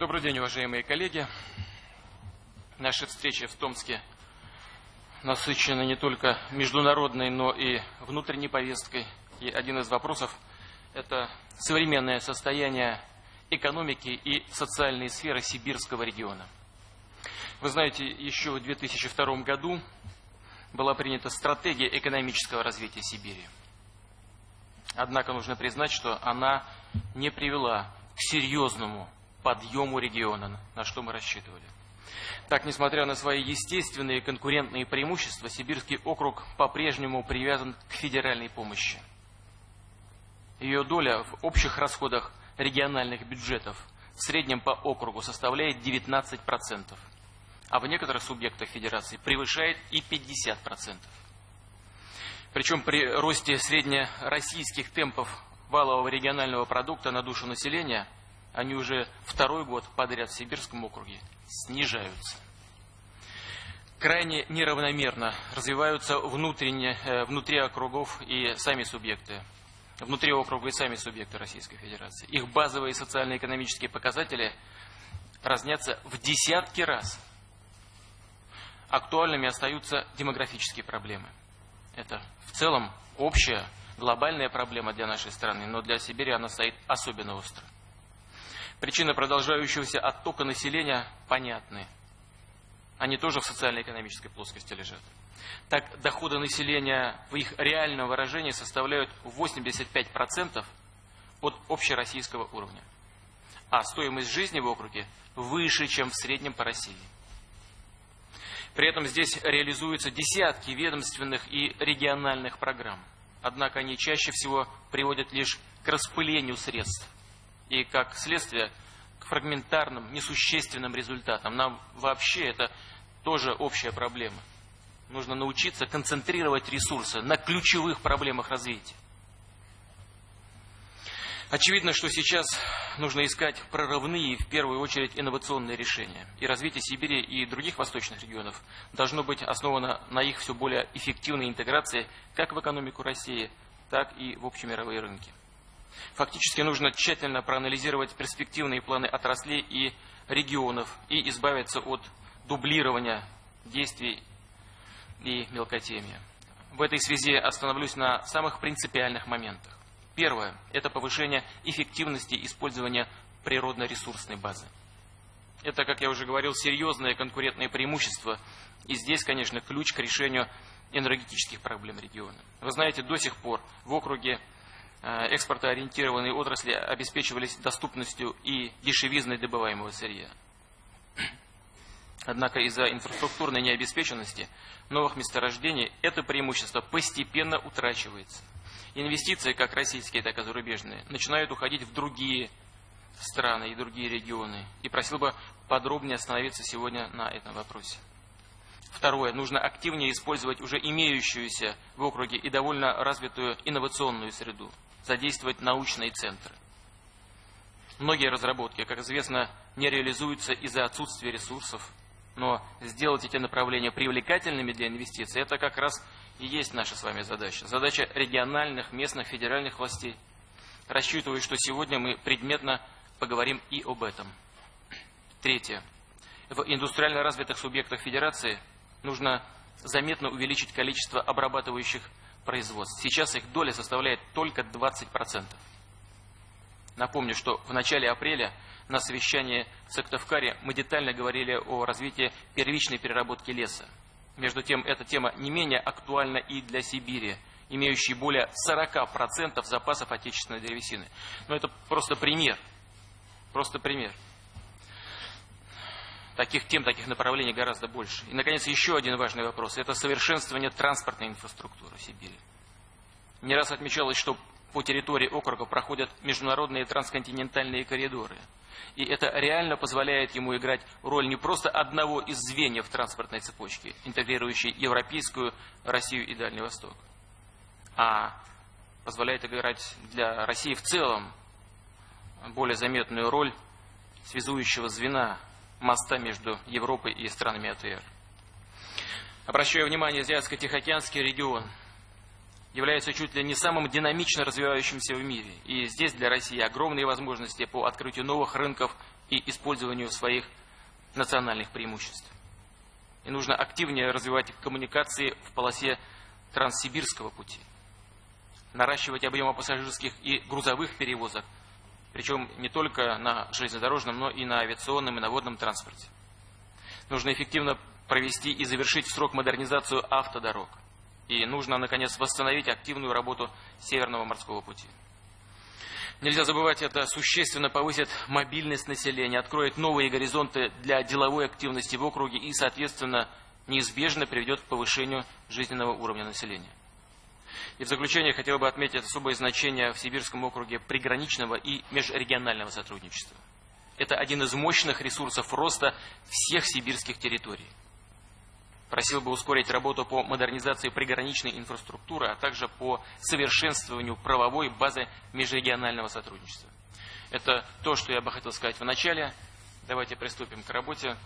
Добрый день, уважаемые коллеги. Наши встречи в Томске насыщены не только международной, но и внутренней повесткой. И один из вопросов – это современное состояние экономики и социальной сферы сибирского региона. Вы знаете, еще в 2002 году была принята стратегия экономического развития Сибири. Однако нужно признать, что она не привела к серьезному подъему региона, на что мы рассчитывали. Так, несмотря на свои естественные конкурентные преимущества, Сибирский округ по-прежнему привязан к федеральной помощи. Ее доля в общих расходах региональных бюджетов в среднем по округу составляет 19%, а в некоторых субъектах федерации превышает и 50%. Причем при росте среднероссийских темпов валового регионального продукта на душу населения они уже второй год подряд в Сибирском округе снижаются. Крайне неравномерно развиваются внутренне, э, внутри округов и сами субъекты, внутри округа и сами субъекты Российской Федерации. Их базовые социально-экономические показатели разнятся в десятки раз. Актуальными остаются демографические проблемы. Это в целом общая глобальная проблема для нашей страны, но для Сибири она стоит особенно остро. Причины продолжающегося оттока населения понятны. Они тоже в социально-экономической плоскости лежат. Так, доходы населения в их реальном выражении составляют 85% от общероссийского уровня. А стоимость жизни в округе выше, чем в среднем по России. При этом здесь реализуются десятки ведомственных и региональных программ. Однако они чаще всего приводят лишь к распылению средств и, как следствие, к фрагментарным, несущественным результатам. Нам вообще это тоже общая проблема. Нужно научиться концентрировать ресурсы на ключевых проблемах развития. Очевидно, что сейчас нужно искать прорывные, в первую очередь, инновационные решения. И развитие Сибири и других восточных регионов должно быть основано на их все более эффективной интеграции как в экономику России, так и в общемировые рынки. Фактически нужно тщательно проанализировать перспективные планы отраслей и регионов и избавиться от дублирования действий и мелкотемия. В этой связи остановлюсь на самых принципиальных моментах. Первое – это повышение эффективности использования природно-ресурсной базы. Это, как я уже говорил, серьезное конкурентное преимущество. И здесь, конечно, ключ к решению энергетических проблем региона. Вы знаете, до сих пор в округе экспортоориентированные отрасли обеспечивались доступностью и дешевизной добываемого сырья. Однако из-за инфраструктурной необеспеченности новых месторождений это преимущество постепенно утрачивается. Инвестиции, как российские, так и зарубежные, начинают уходить в другие страны и другие регионы. И просил бы подробнее остановиться сегодня на этом вопросе. Второе. Нужно активнее использовать уже имеющуюся в округе и довольно развитую инновационную среду. Задействовать научные центры. Многие разработки, как известно, не реализуются из-за отсутствия ресурсов, но сделать эти направления привлекательными для инвестиций, это как раз и есть наша с вами задача. Задача региональных, местных, федеральных властей. Рассчитываю, что сегодня мы предметно поговорим и об этом. Третье. В индустриально развитых субъектах Федерации нужно заметно увеличить количество обрабатывающих производств. Сейчас их доля составляет только 20%. Напомню, что в начале апреля на совещании в Сыктывкаре мы детально говорили о развитии первичной переработки леса. Между тем, эта тема не менее актуальна и для Сибири, имеющей более 40% запасов отечественной древесины. Но это просто пример. Просто пример. Таких тем, таких направлений гораздо больше. И, наконец, еще один важный вопрос. Это совершенствование транспортной инфраструктуры Сибири. Не раз отмечалось, что по территории округа проходят международные трансконтинентальные коридоры. И это реально позволяет ему играть роль не просто одного из звеньев транспортной цепочки, интегрирующей европейскую Россию и Дальний Восток, а позволяет играть для России в целом более заметную роль связующего звена моста между Европой и странами АТР. Обращаю внимание, Азиатско-Тихоокеанский регион – является чуть ли не самым динамично развивающимся в мире. И здесь для России огромные возможности по открытию новых рынков и использованию своих национальных преимуществ. И нужно активнее развивать коммуникации в полосе Транссибирского пути. Наращивать объемы пассажирских и грузовых перевозок, причем не только на железнодорожном, но и на авиационном и на водном транспорте. Нужно эффективно провести и завершить в срок модернизацию автодорог. И нужно, наконец, восстановить активную работу Северного морского пути. Нельзя забывать, это существенно повысит мобильность населения, откроет новые горизонты для деловой активности в округе и, соответственно, неизбежно приведет к повышению жизненного уровня населения. И в заключение хотел бы отметить особое значение в Сибирском округе приграничного и межрегионального сотрудничества. Это один из мощных ресурсов роста всех сибирских территорий. Просил бы ускорить работу по модернизации приграничной инфраструктуры, а также по совершенствованию правовой базы межрегионального сотрудничества. Это то, что я бы хотел сказать в начале. Давайте приступим к работе.